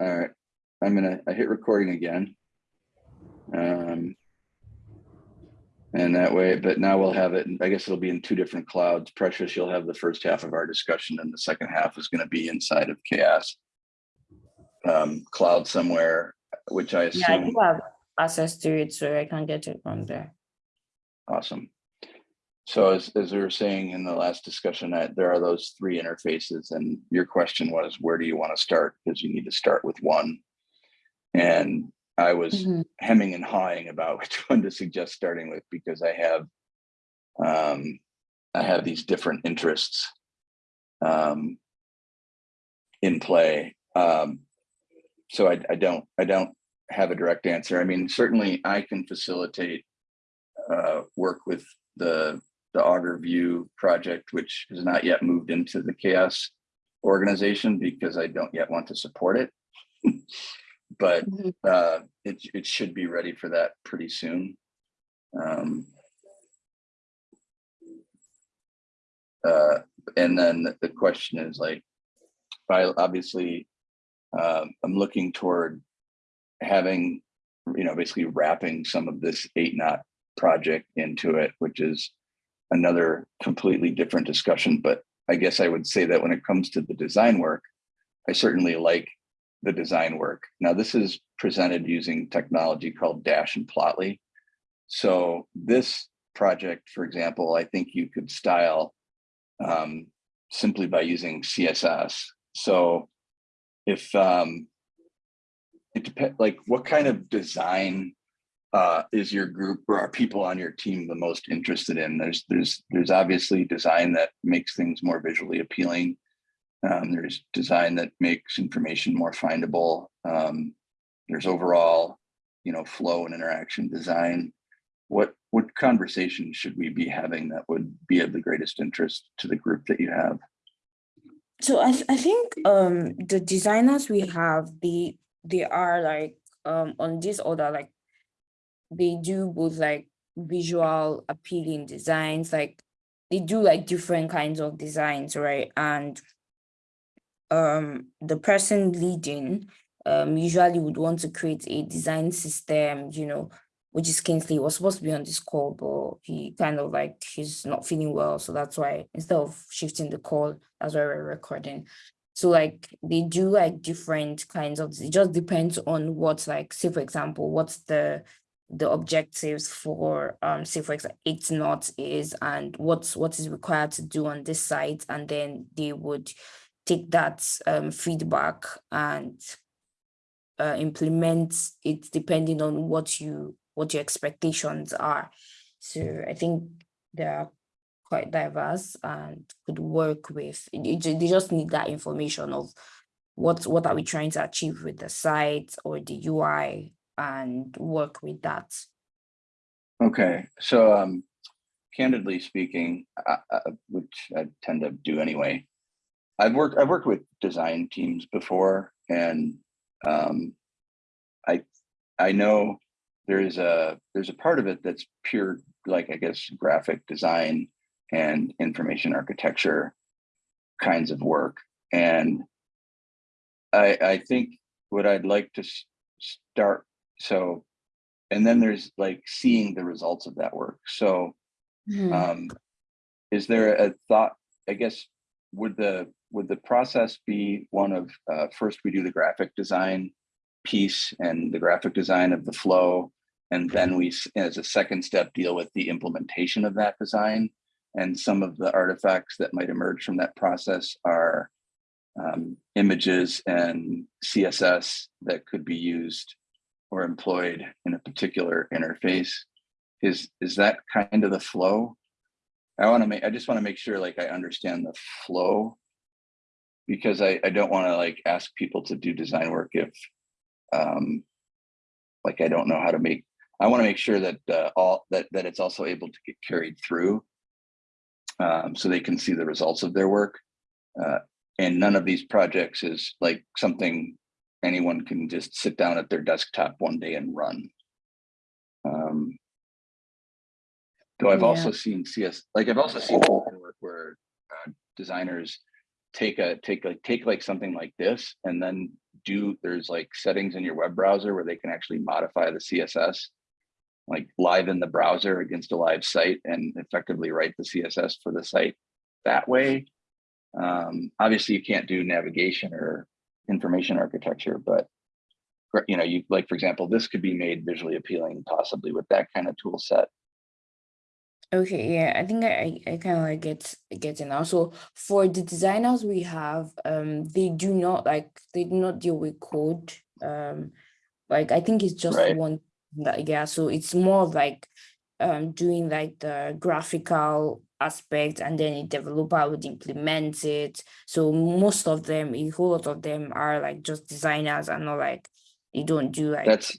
All right, I'm gonna, I hit recording again. Um. And that way, but now we'll have it, I guess it'll be in two different clouds. Precious, you'll have the first half of our discussion and the second half is gonna be inside of CHAOSS. Um, cloud somewhere, which I assume. Yeah, I do have access to it, so I can get it from there. awesome. So as, as we were saying in the last discussion, that there are those three interfaces and your question was, where do you want to start? Because you need to start with one. And I was Mhm. hemming and hawing about which one to suggest starting with because I have um, I have these different interests um, in play. Um, so I, I don't I don't have a direct answer. I mean, certainly I can facilitate uh, work with the the Augur View project, which has not yet moved into the CHAOSS organization because I don't yet want to support it. but Mhm. uh, it, it should be ready for that pretty soon. Um, uh, and then the question is like, I obviously, um, I'm looking toward having, you know, basically wrapping some of this 8Knot project into it, which is another completely different discussion. But I guess I would say that when it comes to the design work, I certainly like the design work. Now, this is presented using technology called Dash and Plotly. So this project, for example, I think you could style um, simply by using CSS. So if um, it depends, like what kind of design uh, is your group or are people on your team the most interested in? There's there's there's obviously design that makes things more visually appealing. Um, there's design that makes information more findable. Um, there's overall, you know, flow and interaction design. What what conversation should we be having that would be of the greatest interest to the group that you have? So I, th- I think um the designers we have, they they are like um on this order, like they do both like visual appealing designs, like they do like different kinds of designs, right? And um the person leading um usually would want to create a design system, you know, which is Kingsley was supposed to be on this call, but he kind of like he's not feeling well. So that's why instead of shifting the call, that's why we're recording. So like they do like different kinds of it just depends on what like say for example, what's the the objectives for um say for example 8Knots is and what's what is required to do on this site and then they would take that um feedback and uh, implement it depending on what you what your expectations are. So i think they are quite diverse and could work with it- it they just need that information of what what are we trying to achieve with the site or the ui and work with that. Okay, so um, candidly speaking, uh, uh, which I tend to do anyway, I've worked I've worked with design teams before, and um, I I know there's a there's a part of it that's pure like I guess graphic design and information architecture kinds of work, and I I think what I'd like to start so and then there's like seeing the results of that work. So um is there a thought i guess would the would the process be one of uh, first we do the graphic design piece and the graphic design of the flow and then we as a second step deal with the implementation of that design? And some of the artifacts that might emerge from that process are um, images and css that could be used or employed in a particular interface. Is is that kind of the flow? I want to make i just want to make sure like i understand the flow. Because i i don't want to like ask people to do design work if um like i don't know how to make i want to make sure that uh, all that that it's also able to get carried through um so they can see the results of their work. Uh and none of these projects is like something anyone can just sit down at their desktop one day and run. Um, though I've Yeah. also seen CS, like I've also seen work where uh, designers take a take like take like something like this and then do, there's like settings in your web browser where they can actually modify the CSS. Like live in the browser against a live site and effectively write the CSS for the site that way. Um, obviously you can't do navigation or information architecture, but you know, you like, for example, this could be made visually appealing possibly with that kind of tool set. Okay, yeah, I think I I, kind of like get get it now. So for the designers we have, um, they do not like they do not deal with code. Um, like I think it's just Right. one that yeah. So it's more like um doing like the graphical aspect, and then a developer would implement it. So most of them, a whole lot of them are like just designers and not like they don't do like That's,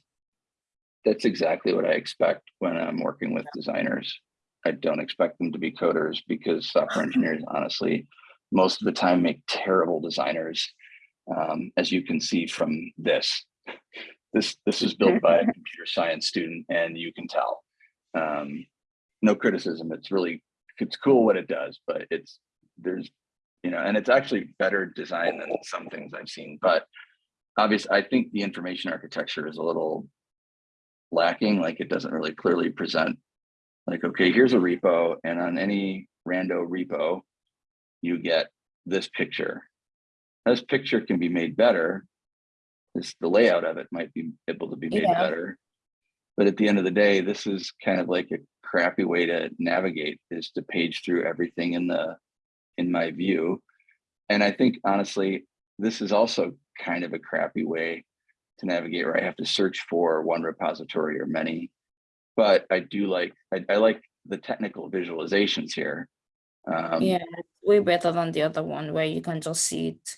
that's exactly what I expect when I'm working with designers. I don't expect them to be coders because software engineers honestly, most of the time make terrible designers. Um, as you can see from this, this, this is built by a computer science student and you can tell. Um, no criticism, it's really, it's cool what it does, but it's, there's, you know, and it's actually better design than some things I've seen, but obviously, I think the information architecture is a little lacking, like it doesn't really clearly present like, okay, here's a repo and on any rando repo, you get this picture. This picture can be made better. This, the layout of it might be able to be made Yeah. better. But at the end of the day, this is kind of like a crappy way to navigate is to page through everything in the, in my view. And I think honestly, this is also kind of a crappy way to navigate where I have to search for one repository or many. But I do like, I, I like the technical visualizations here. Um, yeah, way better than the other one where you can just see it.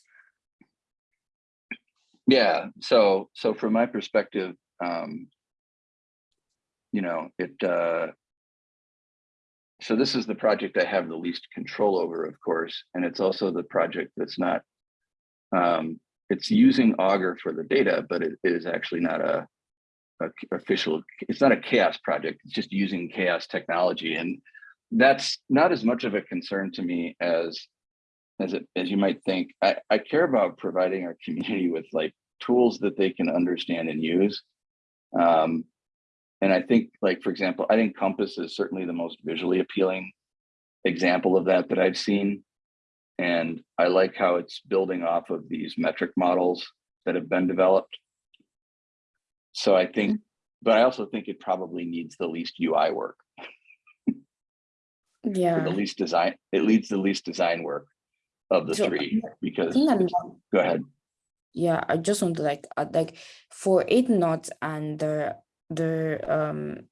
Yeah, so so from my perspective, um, you know, it uh so this is the project I have the least control over, of course, and it's also the project that's not um it's using Augur for the data, but it is actually not a official, it's not a CHAOSS project, it's just using CHAOSS technology. And that's not as much of a concern to me as as it as you might think. I, I care about providing our community with like tools that they can understand and use. Um, and I think, like for example, I think Compass is certainly the most visually appealing example of that that I've seen. And I like how it's building off of these metric models that have been developed. So I think, mm-hmm. but I also think it probably needs the least UI work, or the least design, it leads the least design work of the So, three, because, go ahead. Yeah, I just want to like add like for 8Knots and the the um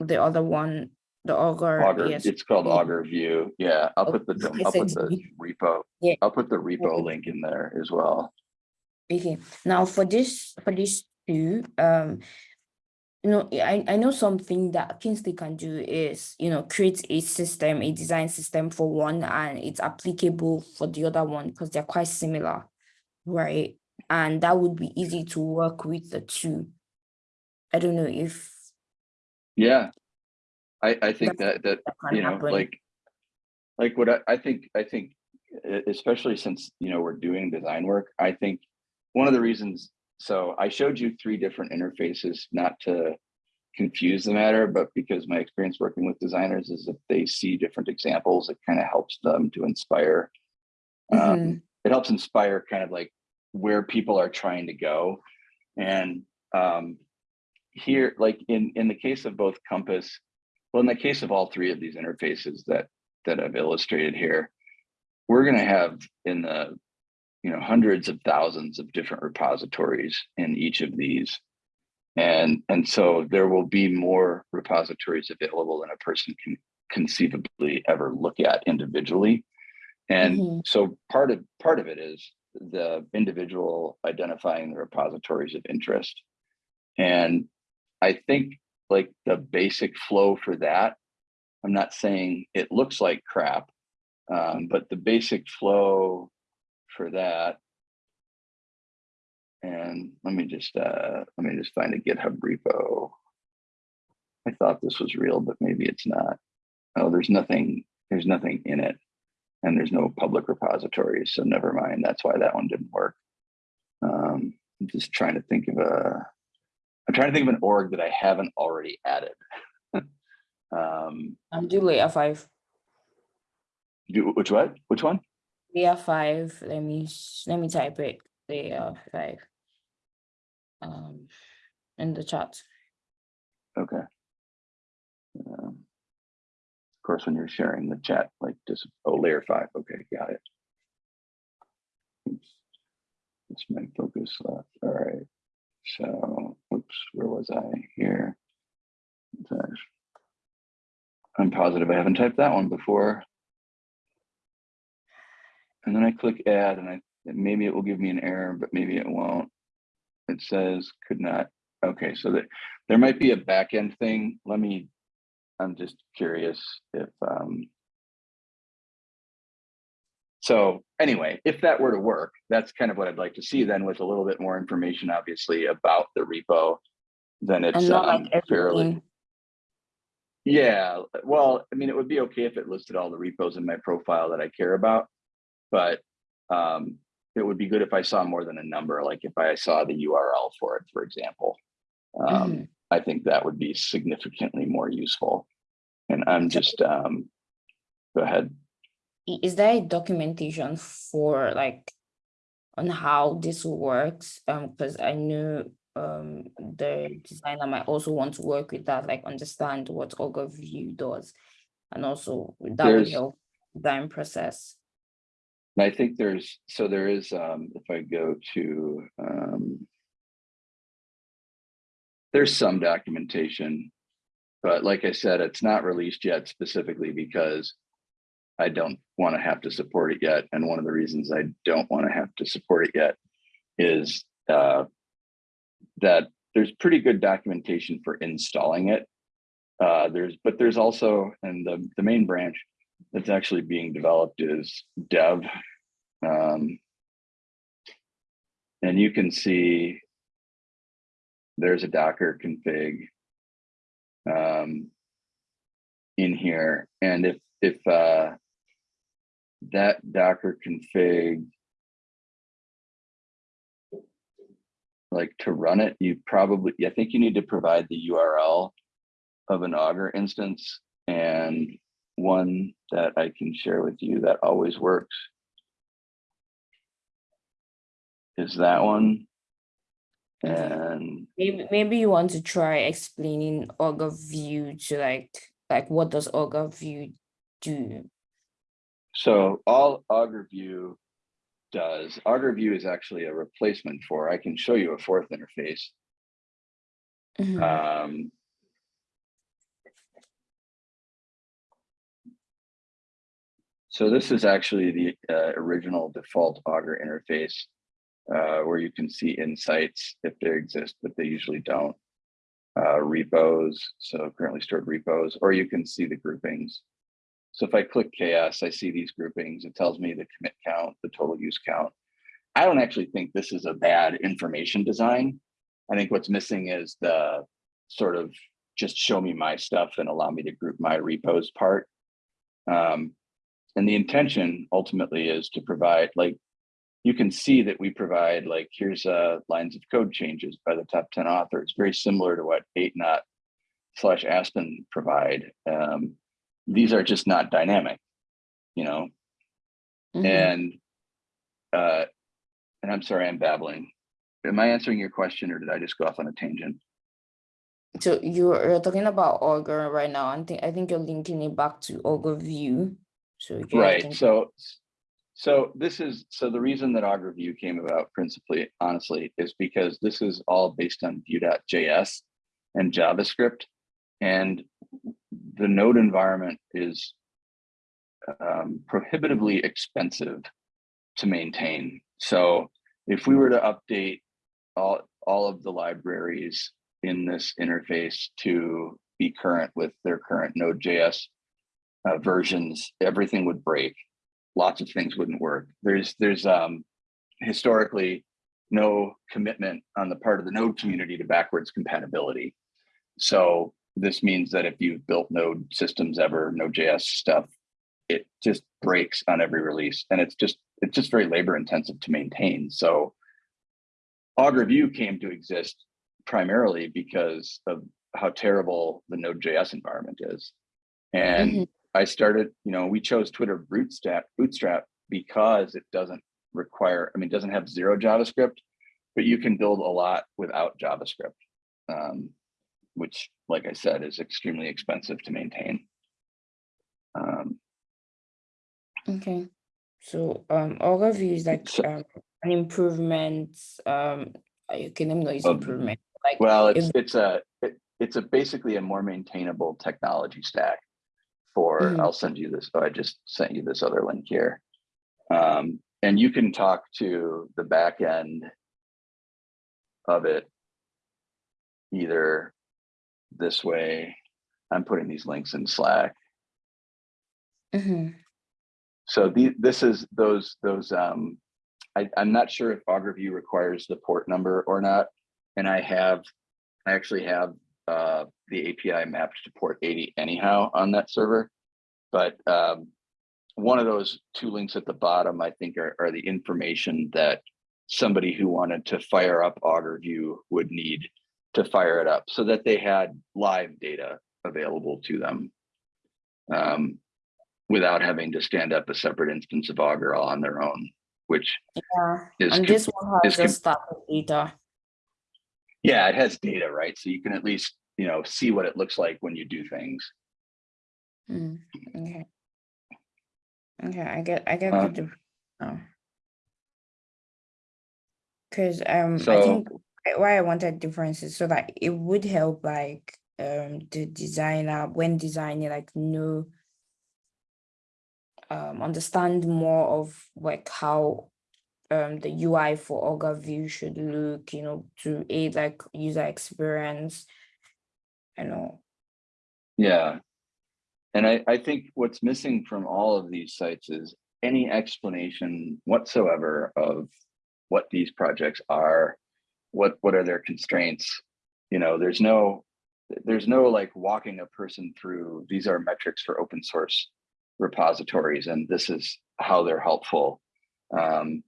the other one, the auger. Augur, yes. it's called Augur View. Yeah, I'll put the, I'll put the repo, Yeah. I'll put the repo link in there as well. Okay, now for this for these two, um, you know, I I know something that Kingsley can do is you know create a system, a design system for one, and it's applicable for the other one because they're quite similar, right? And that would be easy to work with the two. I don't know if Yeah. I, I think that, that, that you know, happen. like, like what I, I think, I think, especially since, you know, we're doing design work, I think one of the reasons, so I showed you three different interfaces, not to confuse the matter, but because my experience working with designers is if they see different examples, it kind of helps them to inspire. Um, Mhm. it helps inspire kind of like where people are trying to go. And um, here, like in, in the case of both Compass, well, in the case of all three of these interfaces that, that I've illustrated here, we're gonna have in the, you know, hundreds of thousands of different repositories in each of these. And, and so there will be more repositories available than a person can conceivably ever look at individually. And Mhm. so part of, part of it is the individual identifying the repositories of interest. And I think like the basic flow for that, I'm not saying it looks like crap, um, but the basic flow for that. And let me just, uh, let me just find a GitHub repo. I thought this was real, but maybe it's not. Oh, there's nothing, there's nothing in it. And there's no public repositories, so never mind. That's why that one didn't work. Um, I'm just trying to think of a, I'm trying to think of an org that I haven't already added. Um, I'm do layer five. do, which what, which one? Layer five. Let me let me type it. Layer five. Um, in the chat. Okay. Um, Of course, when you're sharing the chat, like just, oh, layer five, okay, got it. Oops. This might focus left, all right. So, oops, where was I here? I'm positive I haven't typed that one before. And then I click add and I, maybe it will give me an error, but maybe it won't. It says could not, okay, so that there might be a backend thing. Let me, I'm just curious if, um. So anyway, if that were to work, that's kind of what I'd like to see then with a little bit more information, obviously, about the repo. Then it's um, like fairly. Yeah, well, I mean, it would be okay if it listed all the repos in my profile that I care about. But um, it would be good if I saw more than a number, like if I saw the URL for it, for example. Um, Mhm. I think that would be significantly more useful. And I'm just, um, go ahead. Is there a documentation for like on how this works? Um, because I know um the designer might also want to work with that, like understand what Augur View does. And also that would help design process. And I think there's, so there is, um, if I go to, um, there's some documentation, but like I said, it's not released yet specifically because I don't want to have to support it yet. And one of the reasons I don't want to have to support it yet is, uh, that there's pretty good documentation for installing it. Uh, there's, but there's also, and the, the main branch that's actually being developed is dev. Um, and you can see there's a Docker config um, in here. And if, if uh, that Docker config, like to run it, you probably, I think you need to provide the URL of an Augur instance and one that I can share with you that always works is that one. And Maybe maybe you want to try explaining Augur View to like like what does Augur View do? So all Augur View does, Augur View is actually a replacement for, I can show you a fourth interface. Mhm. Um, So this is actually the uh, original default Augur interface uh, where you can see insights if they exist, but they usually don't. Uh, repos, so currently stored repos, or you can see the groupings. So if I click CHAOSS, I see these groupings. It tells me the commit count, the total use count. I don't actually think this is a bad information design. I think what's missing is the sort of just show me my stuff and allow me to group my repos part. Um, and the intention ultimately is to provide like, you can see that we provide like, here's uh, lines of code changes by the top 10 authors, very similar to what 8Knot slash Aspen provide. Um, these are just not dynamic, you know, Mhm. and uh, and I'm sorry, I'm babbling. Am I answering your question or did I just go off on a tangent? So you're you're talking about Augur right now. I think I think you're linking it back to Augur View. So Right, so, so this is, so the reason that Augur View came about principally, honestly, is because this is all based on Vue.js and JavaScript. And the node environment is um, prohibitively expensive to maintain. So if we were to update all, all of the libraries in this interface to be current with their current Node.js uh, versions, everything would break. Lots of things wouldn't work. There's there's um, historically no commitment on the part of the Node community to backwards compatibility. So this means that if you've built Node systems ever, Node.js stuff, it just breaks on every release, and it's just it's just very labor intensive to maintain. So Augur View came to exist primarily because of how terrible the Node.js environment is. And Mhm. I started, you know, we chose Twitter Bootstrap, Bootstrap because it doesn't require, I mean, it doesn't have zero JavaScript, but you can build a lot without JavaScript, um, which, like I said, is extremely expensive to maintain. Um, Okay. So um Augur View is like So- um an improvement. Um okay, let me know it's improvement. Like Well, it's if- it's a it, it's a basically a more maintainable technology stack for Mhm. I'll send you this. Oh, I just sent you this other link here. Um, and you can talk to the back end of it either this way. I'm putting these links in Slack. Mhm. So the, this is those, those, um, I, I'm not sure if Augur View requires the port number or not. And I have, I actually have, uh, the API mapped to port eighty anyhow on that server. But, um, one of those two links at the bottom, I think are, are the information that somebody who wanted to fire up Augur View would need to fire it up so that they had live data available to them. Um, without having to stand up a separate instance of Augur on their own, which Yeah. is And this one has just started data. yeah, it has data, right? So you can at least, you know, see what it looks like when you do things. Mm, okay. Okay, I get I get Uh, the oh. Cause um I think why- I wanted differences so that it would help like um the designer when designing like know um understand more of like how um the UI for Augur View should look, you know, to aid like user experience. You know. Yeah. And I, I think what's missing from all of these sites is any explanation whatsoever of what these projects are, what, what are their constraints? You know, there's no, there's no like walking a person through, these are metrics for open source repositories, and this is how they're helpful. Um,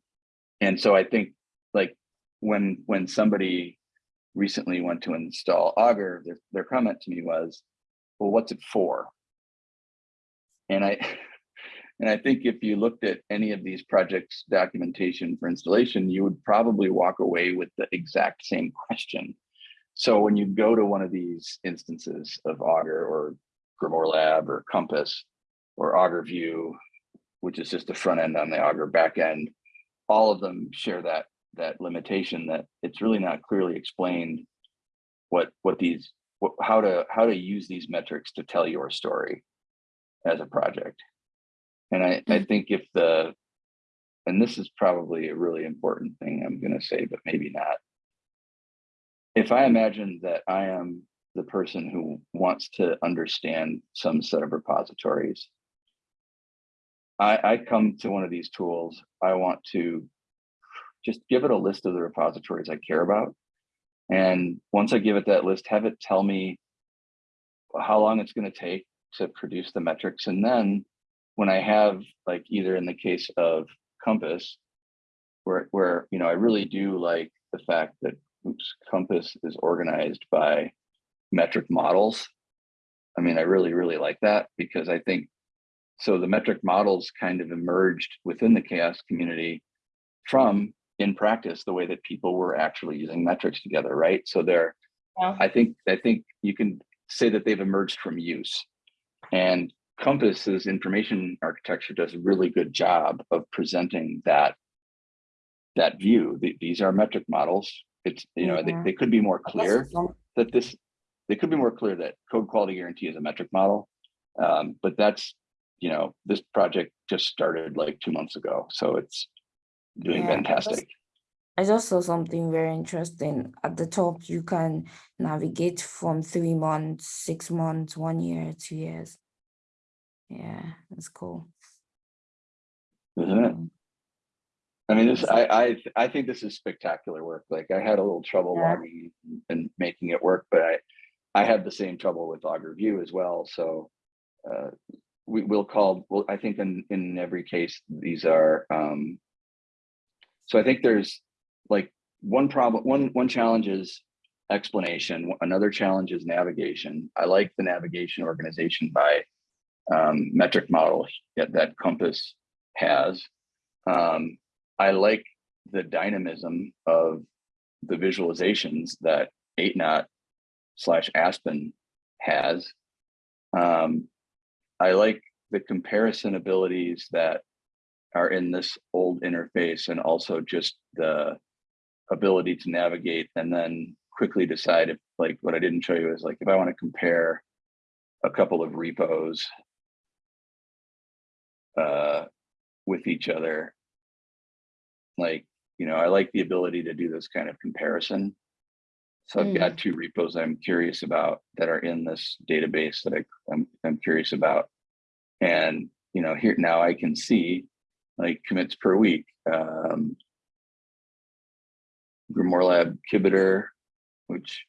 and so I think like when, when somebody recently went to install Augur, their, their comment to me was, well, what's it for? And I, and I think if you looked at any of these projects documentation for installation, you would probably walk away with the exact same question. So when you go to one of these instances of Augur or Grimoire Lab or Compass or Augur View, which is just the front end on the Augur back end, all of them share that that limitation that it's really not clearly explained what what these what, how to how to use these metrics to tell your story as a project. And I, I Mm. think if the, and this is probably a really important thing I'm gonna say, but maybe not. If I imagine that I am the person who wants to understand some set of repositories, I, I come to one of these tools, I want to just give it a list of the repositories I care about. And once I give it that list, have it tell me how long it's going to take to produce the metrics. And then when I have like either in the case of Compass, where, where, you know, I really do like the fact that oops, Compass is organized by metric models. I mean, I really, really like that because I think, so the metric models kind of emerged within the CHAOSS community from in practice, the way that people were actually using metrics together, right? So they're, Yeah. I think, I think you can say that they've emerged from use. And Compass's information architecture does a really good job of presenting that that view. Th- These are metric models. It's, you know, they, Yeah. they could be more clear that this, they could be more clear that code quality guarantee is a metric model. Um, but that's, you know, this project just started like two months ago, so it's doing Yeah, fantastic. I just saw something very interesting. At the top, you can navigate from three months, six months, one year, two years. Yeah, that's cool. Isn't it? Mm, I mean, this, I, I, I think this is spectacular work. Like I had a little trouble Yeah. logging and making it work, but I, I had the same trouble with Augur View as well. So, uh, we will call, well, I think in, in every case, these are, um, so I think there's like one problem, one, one challenge is explanation. Another challenge is navigation. I like the navigation organization by um, metric model that, Compass has. Um, I like the dynamism of the visualizations that 8Knot slash Aspen has. Um, I like the comparison abilities that are in this old interface and also just the ability to navigate and then quickly decide if like what I didn't show you is like if I want to compare a couple of repos uh, with each other. Like, you know, I like the ability to do this kind of comparison. So I've got two repos I'm curious about that are in this database that I, I'm, I'm curious about. And, you know, here now I can see like commits per week. Um, Grimoire Lab Kibiter, which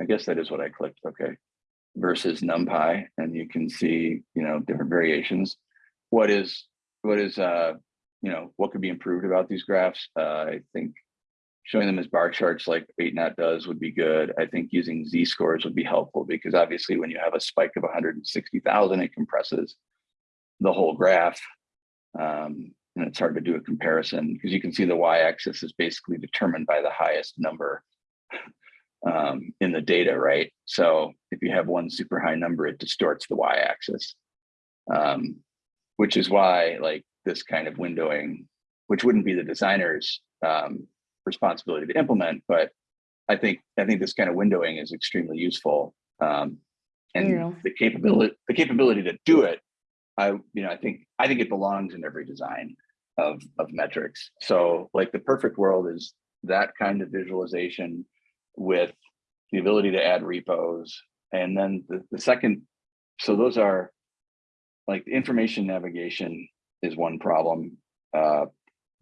I guess that is what I clicked, okay, versus NumPy, and you can see, you know, different variations. What is, what is, uh, you know, what could be improved about these graphs? Uh, I think showing them as bar charts like 8Knot does would be good. I think using z-scores would be helpful because obviously when you have a spike of 160,000, it compresses the whole graph. Um, and it's hard to do a comparison because you can see the y-axis is basically determined by the highest number um, in the data, right? So if you have one super high number, it distorts the y-axis, um, which is why like this kind of windowing, which wouldn't be the designer's um, responsibility to implement, but I think I think this kind of windowing is extremely useful. Um, and Yeah. the capability the capability to do it, I you know I think I think it belongs in every design of of metrics. So like the perfect world is that kind of visualization with the ability to add repos. And then the, the second, so those are like information navigation is one problem. Uh,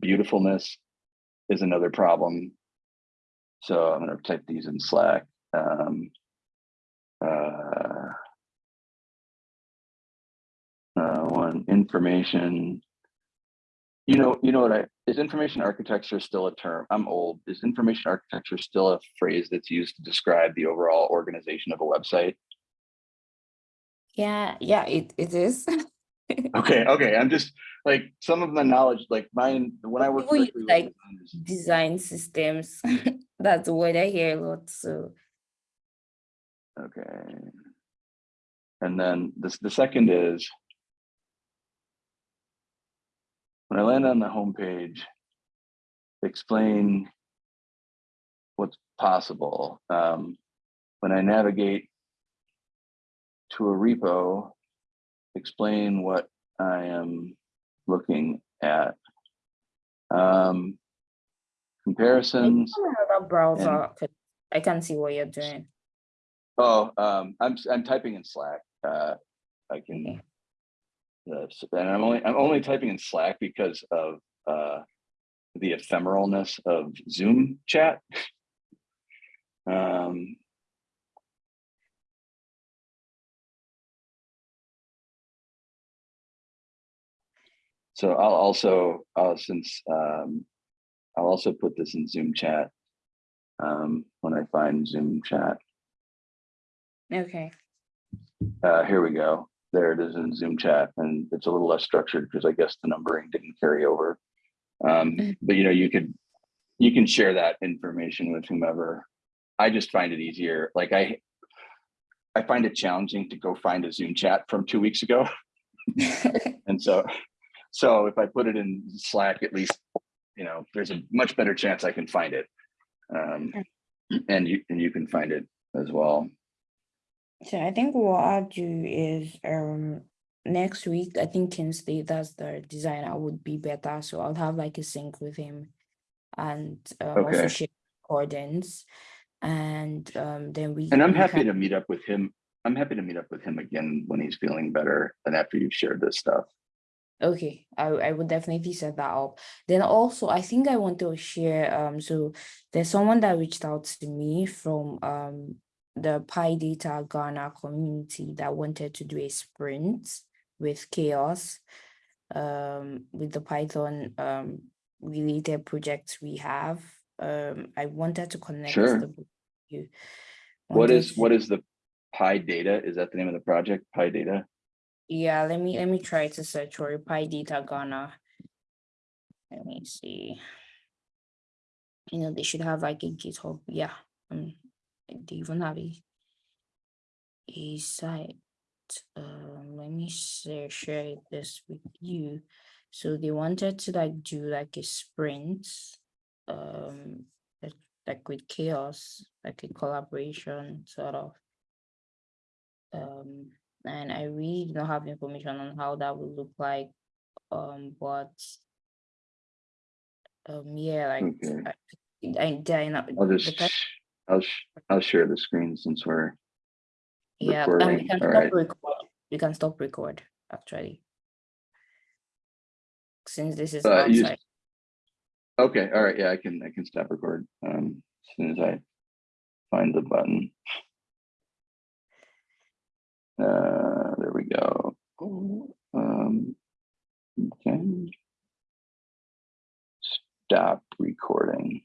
beautifulness is another problem. So I'm gonna type these in Slack. Um, uh, uh, one information. You know, you know what I, is information architecture still a term? I'm old. Is information architecture still a phrase that's used to describe the overall organization of a website? Yeah, yeah, it, it is. Okay, okay, I'm just like some of the knowledge, like mine, when I work People use, with like, designers, Design systems. That's what I hear a lot. So Okay. And then this, the second is. When I land on the homepage. Explain. What's possible, um, when I navigate. To a repo. Explain what I am looking at. Um. Comparisons. on another browser, 'cause I can see what you're doing. Oh, um, I'm, I'm typing in Slack, uh, I can. uh, s- and I'm only, I'm only typing in Slack because of, uh, the ephemeralness of Zoom chat. Um. So I'll also, uh, since, um, I'll also put this in Zoom chat. Um, when I find Zoom chat. Okay. Uh, here we go. There it is in Zoom chat and it's a little less structured because I guess the numbering didn't carry over. Um, Mhm. but you know, you could, you can share that information with whomever. I just find it easier. Like I, I find it challenging to go find a Zoom chat from two weeks ago. And so, so if I put it in Slack, at least, you know, there's a much better chance I can find it. Um, and you, and you can find it as well. So I think what I'll do is um next week, I think Kingsley, that's the designer, would be better. So I'll have like a sync with him and um also Okay. share recordings. And um then we And I'm happy can- to meet up with him. I'm happy to meet up with him again when he's feeling better and after you've shared this stuff. Okay, I I would definitely set that up. Then also, I think I want to share. Um, so there's someone that reached out to me from um the PyData Ghana community that wanted to do a sprint with CHAOSS, um, with the Python um related projects we have. Um, I wanted to connect Sure. the both of you. What is, to- what is the PyData? Is that the name of the project? PyData? Yeah, let me let me try to search for it, PyData Ghana. Let me see. You know, they should have like a GitHub. Yeah, um, they even have a a site. Um, let me share share this with you. So they wanted to like do like a sprint, um, like, like with CHAOSS, like a collaboration sort of. Um, and I really do not have information on how that would look like. Um, but um, yeah, like Okay. I, I, they're not, I'll the just, I'll, sh- I'll share the screen since we're, yeah, and we recording, can all stop right. record. We can stop record actually. Since this is Uh, outside. okay, all right, yeah, I can, I can stop record, um, as soon as I find the button. Uh, there we go. Um, okay. Stop recording.